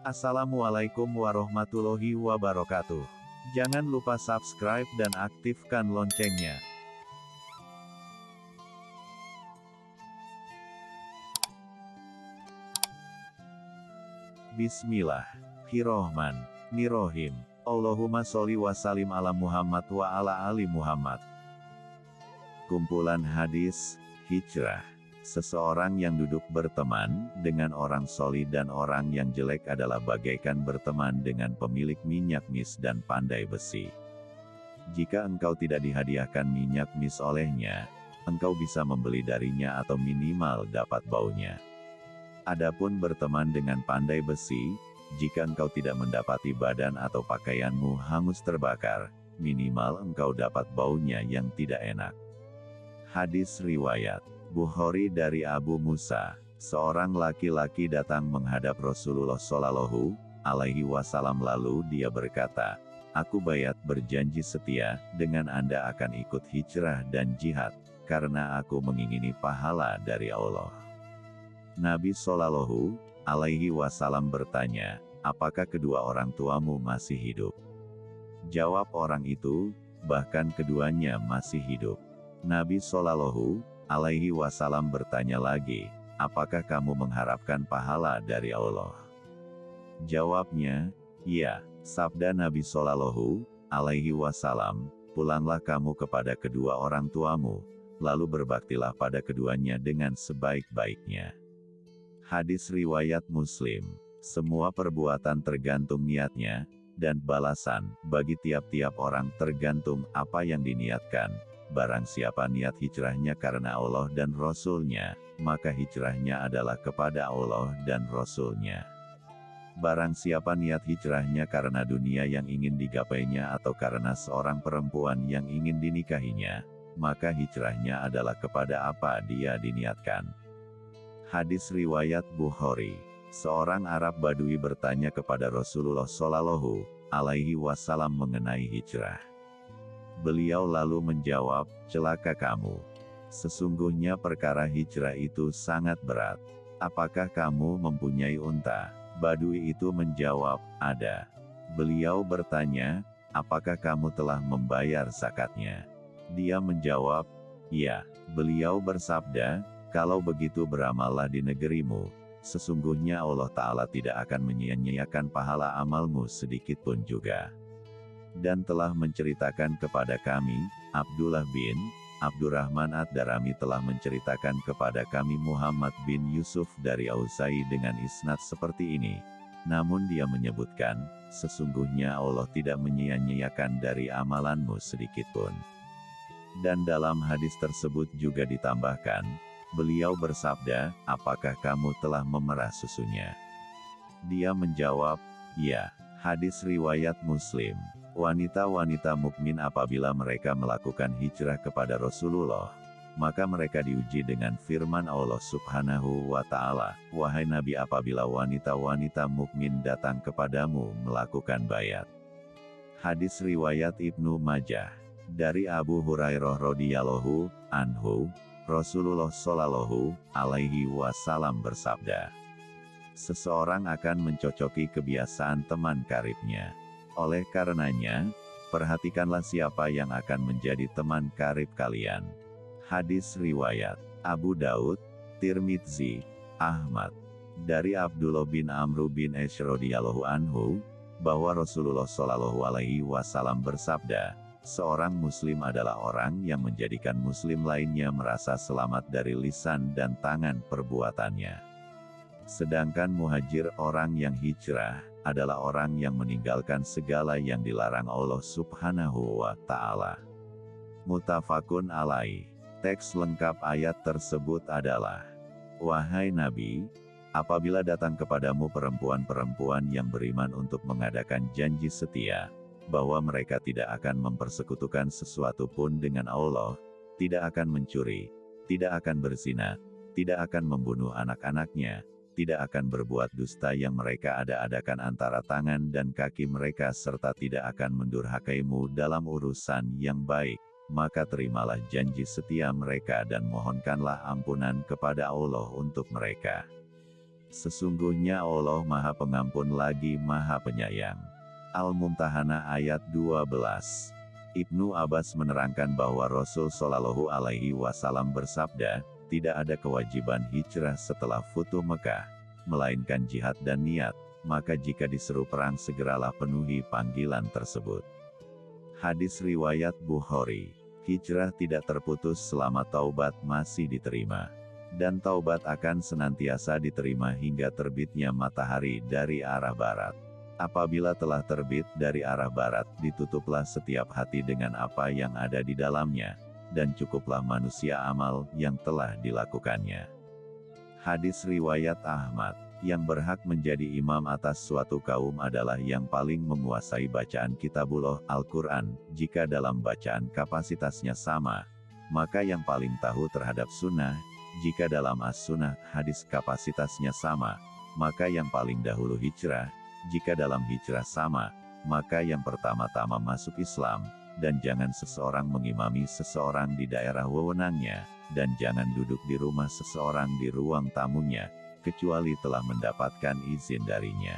Assalamualaikum warahmatullahi wabarakatuh. Jangan lupa subscribe dan aktifkan loncengnya. Bismillahirrohmanirrohim. Allahumma sholli wa salim ala Muhammad wa ala ali Muhammad. Kumpulan hadis, hijrah. Seseorang yang duduk berteman dengan orang soli dan orang yang jelek adalah bagaikan berteman dengan pemilik minyak mis dan pandai besi. Jika engkau tidak dihadiahkan minyak mis olehnya, engkau bisa membeli darinya atau minimal dapat baunya. Adapun berteman dengan pandai besi, jika engkau tidak mendapati badan atau pakaianmu hangus terbakar, minimal engkau dapat baunya yang tidak enak. Hadis Riwayat Bukhari dari Abu Musa, seorang laki-laki datang menghadap Rasulullah Shallallahu alaihi wasallam lalu dia berkata, Aku bayat berjanji setia, dengan Anda akan ikut hijrah dan jihad, karena aku mengingini pahala dari Allah. Nabi Shallallahu alaihi wasallam bertanya, apakah kedua orang tuamu masih hidup? Jawab orang itu, bahkan keduanya masih hidup. Nabi Shallallahu alaihi wasallam bertanya lagi, apakah kamu mengharapkan pahala dari Allah? Jawabnya, iya, sabda Nabi Shallallahu alaihi wasallam, pulanglah kamu kepada kedua orang tuamu, lalu berbaktilah pada keduanya dengan sebaik-baiknya. Hadis Riwayat Muslim Semua perbuatan tergantung niatnya, dan balasan bagi tiap-tiap orang tergantung apa yang diniatkan, Barang siapa niat hijrahnya karena Allah dan Rasul-Nya, maka hijrahnya adalah kepada Allah dan Rasul-Nya. Barang siapa niat hijrahnya karena dunia yang ingin digapainya atau karena seorang perempuan yang ingin dinikahinya, maka hijrahnya adalah kepada apa dia diniatkan. Hadis Riwayat Bukhari Seorang Arab Badui bertanya kepada Rasulullah Shallallahu alaihi wasallam mengenai hijrah. Beliau lalu menjawab, celaka kamu. Sesungguhnya perkara hijrah itu sangat berat. Apakah kamu mempunyai unta? Badui itu menjawab, ada. Beliau bertanya, apakah kamu telah membayar zakatnya? Dia menjawab, iya. Beliau bersabda, kalau begitu beramallah di negerimu. Sesungguhnya Allah Ta'ala tidak akan menyia-nyiakan pahala amalmu sedikit pun juga dan telah menceritakan kepada kami, Abdullah bin Abdurrahman Ad-Darami telah menceritakan kepada kami Muhammad bin Yusuf dari Ausai dengan isnad seperti ini. Namun dia menyebutkan, sesungguhnya Allah tidak menyia-nyiakan dari amalanmu sedikitpun. Dan dalam hadis tersebut juga ditambahkan, beliau bersabda, apakah kamu telah memerah susunya? Dia menjawab, ya, hadis riwayat muslim. Wanita-wanita mukmin apabila mereka melakukan hijrah kepada Rasulullah, maka mereka diuji dengan firman Allah Subhanahu wa Ta'ala, "Wahai Nabi, apabila wanita-wanita mukmin datang kepadamu melakukan bayat." Hadis riwayat Ibnu Majah dari Abu Hurairah radhiyallahu anhu, Rasulullah shallallahu alaihi wasallam bersabda, "Seseorang akan mencocoki kebiasaan teman karibnya." Oleh karenanya, perhatikanlah siapa yang akan menjadi teman karib kalian. Hadis Riwayat Abu Daud, Tirmidzi, Ahmad. Dari Abdullah bin Amru bin Esh anhu, bahwa Rasulullah Shallallahu alaihi wasallam bersabda, seorang muslim adalah orang yang menjadikan muslim lainnya merasa selamat dari lisan dan tangan perbuatannya. Sedangkan muhajir orang yang hijrah, adalah orang yang meninggalkan segala yang dilarang Allah subhanahu wa ta'ala. Mutafakun alai. Teks lengkap ayat tersebut adalah, Wahai Nabi, apabila datang kepadamu perempuan-perempuan yang beriman untuk mengadakan janji setia, bahwa mereka tidak akan mempersekutukan sesuatu pun dengan Allah, tidak akan mencuri, tidak akan berzina, tidak akan membunuh anak-anaknya, tidak akan berbuat dusta yang mereka ada-adakan antara tangan dan kaki mereka serta tidak akan mendurhakaimu dalam urusan yang baik, maka terimalah janji setia mereka dan mohonkanlah ampunan kepada Allah untuk mereka. Sesungguhnya Allah Maha Pengampun lagi Maha Penyayang. Al-Mumtahana ayat 12. Ibnu Abbas menerangkan bahwa Rasul Shallallahu Alaihi Wasallam bersabda, tidak ada kewajiban hijrah setelah Futuh Mekah, melainkan jihad dan niat, maka jika diseru perang segeralah penuhi panggilan tersebut. Hadis Riwayat Bukhari Hijrah tidak terputus selama taubat masih diterima. Dan taubat akan senantiasa diterima hingga terbitnya matahari dari arah barat. Apabila telah terbit dari arah barat, ditutuplah setiap hati dengan apa yang ada di dalamnya, dan cukuplah manusia amal yang telah dilakukannya. Hadis Riwayat Ahmad yang berhak menjadi imam atas suatu kaum adalah yang paling menguasai bacaan kitabullah Al-Quran, jika dalam bacaan kapasitasnya sama, maka yang paling tahu terhadap sunnah, jika dalam as-sunnah hadis kapasitasnya sama, maka yang paling dahulu hijrah, jika dalam hijrah sama, maka yang pertama-tama masuk Islam, dan jangan seseorang mengimami seseorang di daerah wewenangnya, dan jangan duduk di rumah seseorang di ruang tamunya, kecuali telah mendapatkan izin darinya.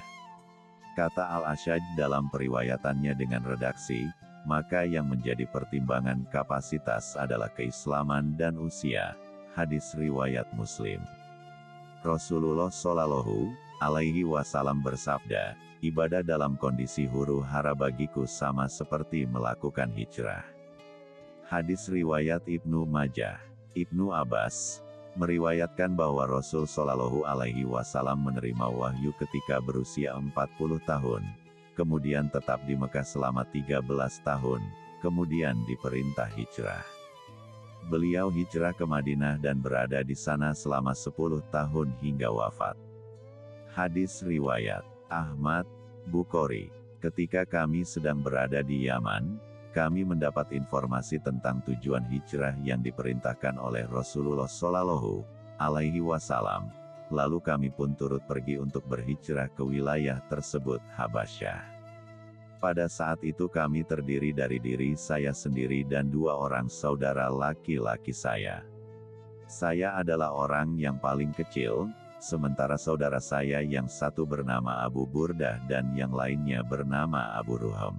Kata Al-Ashaj dalam periwayatannya dengan redaksi, maka yang menjadi pertimbangan kapasitas adalah keislaman dan usia. Hadis Riwayat Muslim Rasulullah Shallallahu alaihi wasallam bersabda, ibadah dalam kondisi huru hara bagiku sama seperti melakukan hijrah. Hadis riwayat Ibnu Majah, Ibnu Abbas, meriwayatkan bahwa Rasul Shallallahu Alaihi Wasallam menerima wahyu ketika berusia 40 tahun, kemudian tetap di Mekah selama 13 tahun, kemudian diperintah hijrah. Beliau hijrah ke Madinah dan berada di sana selama 10 tahun hingga wafat. Hadis Riwayat Ahmad, Bukhari. Ketika kami sedang berada di Yaman, kami mendapat informasi tentang tujuan hijrah yang diperintahkan oleh Rasulullah Shallallahu Alaihi Wasallam. Lalu kami pun turut pergi untuk berhijrah ke wilayah tersebut, Habasyah. Pada saat itu kami terdiri dari diri saya sendiri dan dua orang saudara laki-laki saya. Saya adalah orang yang paling kecil, sementara saudara saya yang satu bernama Abu Burdah dan yang lainnya bernama Abu Ruham.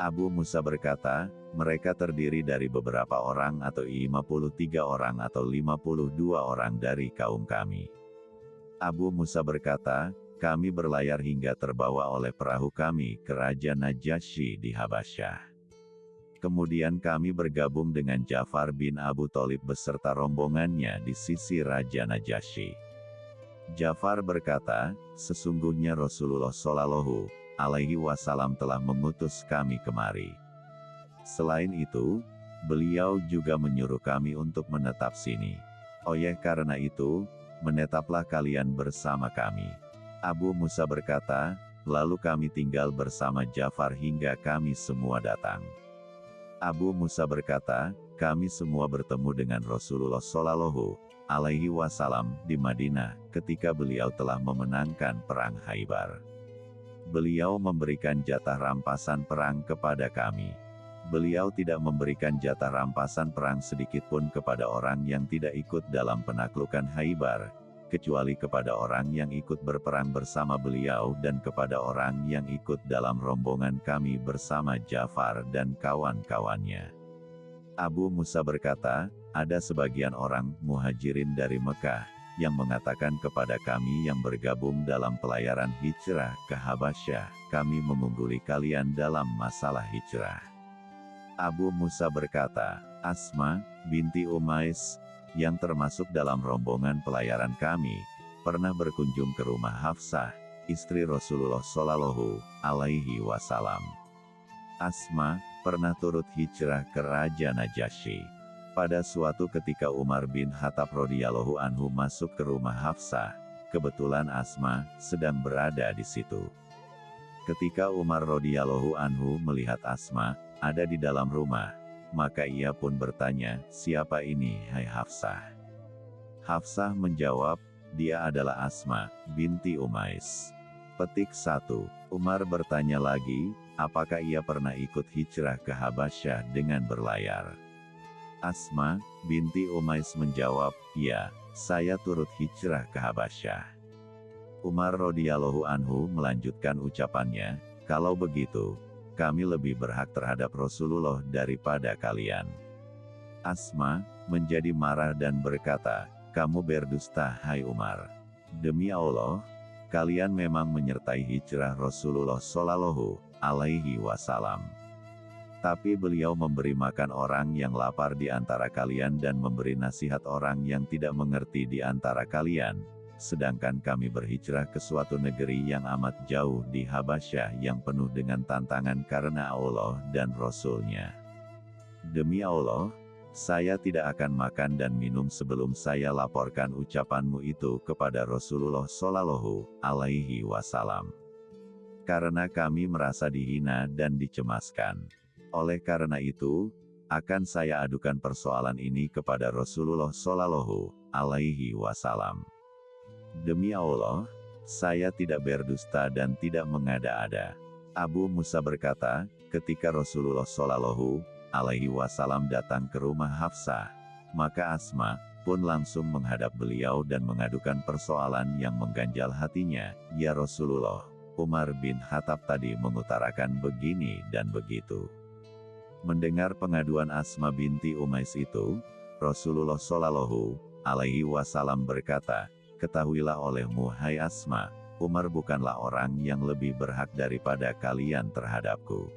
Abu Musa berkata, mereka terdiri dari beberapa orang atau 53 orang atau 52 orang dari kaum kami. Abu Musa berkata, kami berlayar hingga terbawa oleh perahu kami ke Raja Najasyi di Habasyah. Kemudian kami bergabung dengan Jafar bin Abu Talib beserta rombongannya di sisi Raja Najasyi. Jafar berkata, sesungguhnya Rasulullah Shallallahu alaihi wasallam telah mengutus kami kemari. Selain itu, beliau juga menyuruh kami untuk menetap sini. Oleh karena itu, menetaplah kalian bersama kami. Abu Musa berkata, lalu kami tinggal bersama Jafar hingga kami semua datang. Abu Musa berkata, kami semua bertemu dengan Rasulullah Shallallahu alaihi wasallam di Madinah ketika beliau telah memenangkan perang Haibar. Beliau memberikan jatah rampasan perang kepada kami. Beliau tidak memberikan jatah rampasan perang sedikit pun kepada orang yang tidak ikut dalam penaklukan Haibar, kecuali kepada orang yang ikut berperang bersama beliau dan kepada orang yang ikut dalam rombongan kami bersama Jafar dan kawan-kawannya. Abu Musa berkata, ada sebagian orang muhajirin dari Mekah, yang mengatakan kepada kami yang bergabung dalam pelayaran hijrah ke Habasyah, kami mengungguli kalian dalam masalah hijrah. Abu Musa berkata, Asma, binti Umais, yang termasuk dalam rombongan pelayaran kami, pernah berkunjung ke rumah Hafsah, istri Rasulullah Shallallahu alaihi wasallam. Asma, pernah turut hijrah ke Raja Najasyi. Pada suatu ketika Umar bin Khattab radhiyallahu anhu masuk ke rumah Hafsah, kebetulan Asma sedang berada di situ. Ketika Umar radhiyallahu anhu melihat Asma ada di dalam rumah, maka ia pun bertanya, "Siapa ini, hai Hafsah?" Hafsah menjawab, "Dia adalah Asma binti Umais." Petik 1. Umar bertanya lagi, apakah ia pernah ikut hijrah ke Habasyah dengan berlayar? Asma, binti Umais menjawab, ya, saya turut hijrah ke Habasyah. Umar radhiyallahu anhu melanjutkan ucapannya, kalau begitu, kami lebih berhak terhadap Rasulullah daripada kalian. Asma, menjadi marah dan berkata, kamu berdusta hai Umar. Demi Allah, kalian memang menyertai hijrah Rasulullah Shallallahu alaihi wasallam. Tapi beliau memberi makan orang yang lapar di antara kalian dan memberi nasihat orang yang tidak mengerti di antara kalian, sedangkan kami berhijrah ke suatu negeri yang amat jauh di Habasyah yang penuh dengan tantangan karena Allah dan Rasulnya. Demi Allah, saya tidak akan makan dan minum sebelum saya laporkan ucapanmu itu kepada Rasulullah Shallallahu Alaihi Wasallam. Karena kami merasa dihina dan dicemaskan. Oleh karena itu, akan saya adukan persoalan ini kepada Rasulullah Shallallahu Alaihi Wasallam. Demi Allah, saya tidak berdusta dan tidak mengada-ada. Abu Musa berkata, ketika Rasulullah Shallallahu Alaihi Wasallam datang ke rumah Hafsah, maka Asma pun langsung menghadap beliau dan mengadukan persoalan yang mengganjal hatinya. Ya Rasulullah, Umar bin Khattab tadi mengutarakan begini dan begitu. Mendengar pengaduan Asma binti Umais itu, Rasulullah Shallallahu alaihi wasallam berkata, Ketahuilah olehmu hai Asma, Umar bukanlah orang yang lebih berhak daripada kalian terhadapku.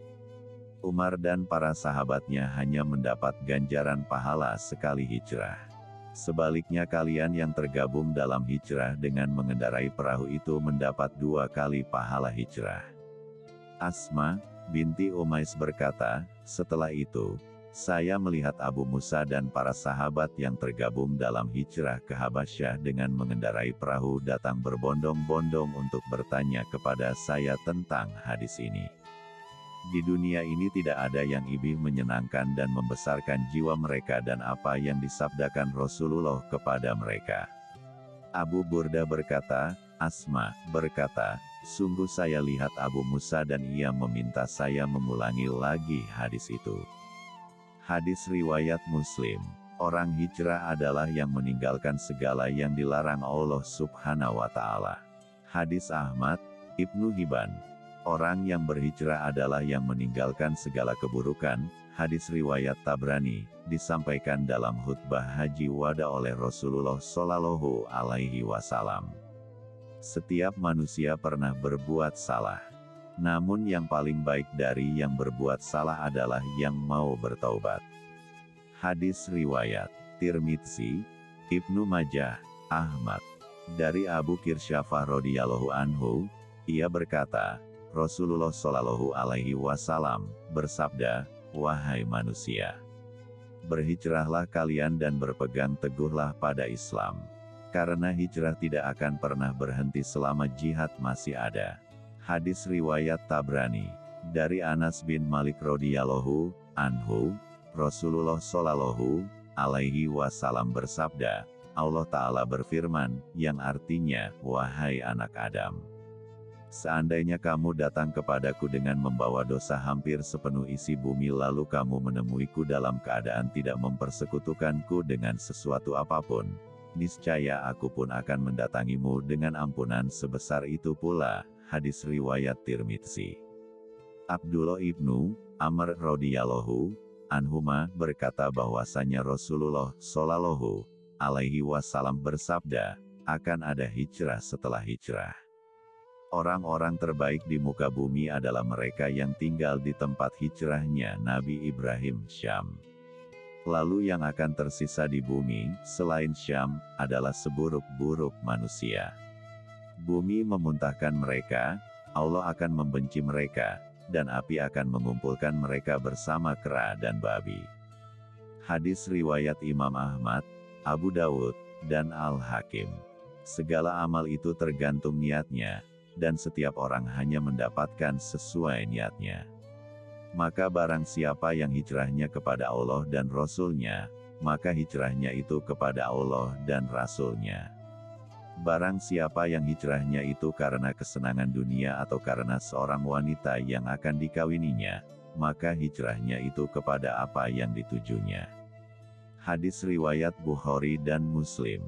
Umar dan para sahabatnya hanya mendapat ganjaran pahala sekali hijrah. Sebaliknya kalian yang tergabung dalam hijrah dengan mengendarai perahu itu mendapat dua kali pahala hijrah. Asma, binti Umais berkata, setelah itu, saya melihat Abu Musa dan para sahabat yang tergabung dalam hijrah ke Habasyah dengan mengendarai perahu datang berbondong-bondong untuk bertanya kepada saya tentang hadis ini. Di dunia ini tidak ada yang ibih menyenangkan dan membesarkan jiwa mereka dan apa yang disabdakan Rasulullah kepada mereka. Abu Burda berkata, Asma berkata, Sungguh saya lihat Abu Musa dan ia meminta saya mengulangi lagi hadis itu. Hadis riwayat Muslim. Orang hijrah adalah yang meninggalkan segala yang dilarang Allah subhanahu wa ta'ala. Hadis Ahmad, Ibnu Hibban. Orang yang berhijrah adalah yang meninggalkan segala keburukan, hadis riwayat Tabrani, disampaikan dalam khutbah haji wada oleh Rasulullah Shallallahu alaihi wasallam. Setiap manusia pernah berbuat salah. Namun yang paling baik dari yang berbuat salah adalah yang mau bertaubat. Hadis Riwayat Tirmidzi, Ibnu Majah, Ahmad. Dari Abu Kirsyafah radhiyallahu anhu, ia berkata, Rasulullah shallallahu alaihi wasallam bersabda, "Wahai manusia, berhijrahlah kalian dan berpegang teguhlah pada Islam." Karena hijrah tidak akan pernah berhenti selama jihad masih ada. Hadis Riwayat Tabrani Dari Anas bin Malik radhiyallahu anhu, Rasulullah shallallahu alaihi wasallam bersabda, Allah Ta'ala berfirman, yang artinya, Wahai anak Adam. Seandainya kamu datang kepadaku dengan membawa dosa hampir sepenuh isi bumi lalu kamu menemuiku dalam keadaan tidak mempersekutukanku dengan sesuatu apa pun, niscaya aku pun akan mendatangimu dengan ampunan sebesar itu pula. Hadis riwayat Tirmidzi. Abdullah ibnu Amr radhiyallahu anhuma berkata bahwasanya Rasulullah shallallahu alaihi wasallam bersabda, akan ada hijrah setelah hijrah. Orang-orang terbaik di muka bumi adalah mereka yang tinggal di tempat hijrahnya Nabi Ibrahim Syam. Lalu yang akan tersisa di bumi, selain Syam, adalah seburuk-buruk manusia. Bumi memuntahkan mereka, Allah akan membenci mereka, dan api akan mengumpulkan mereka bersama kera dan babi. Hadis Riwayat Imam Ahmad, Abu Dawud, dan Al-Hakim. Segala amal itu tergantung niatnya, dan setiap orang hanya mendapatkan sesuai niatnya. Maka barang siapa yang hijrahnya kepada Allah dan Rasulnya, maka hijrahnya itu kepada Allah dan Rasulnya. Barang siapa yang hijrahnya itu karena kesenangan dunia atau karena seorang wanita yang akan dikawininya, maka hijrahnya itu kepada apa yang ditujunya. Hadis Riwayat Bukhari dan Muslim